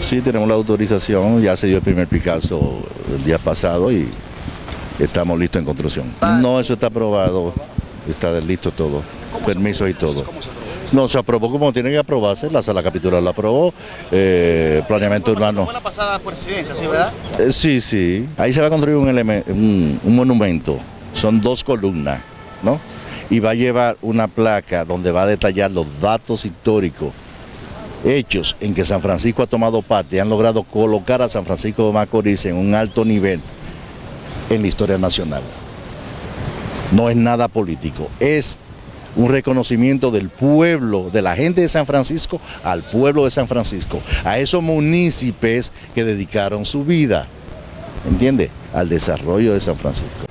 Sí, tenemos la autorización, ya se dio el primer Picasso el día pasado y estamos listos en construcción. No, eso está aprobado, está listo todo, permiso y todo. No, se aprobó como tiene que aprobarse, la sala capitular lo aprobó, eh, planeamiento urbano. Fue la pasada presidencia, ¿sí, verdad? Eh, sí, sí, ahí se va a construir un, elemen- un, un monumento, son dos columnas, ¿no? Y va a llevar una placa donde va a detallar los datos históricos, hechos en que San Francisco ha tomado parte y han logrado colocar a San Francisco de Macorís en un alto nivel en la historia nacional. No es nada político, es un reconocimiento del pueblo, de la gente de San Francisco al pueblo de San Francisco, a esos municipios que dedicaron su vida, ¿entiende? Al desarrollo de San Francisco.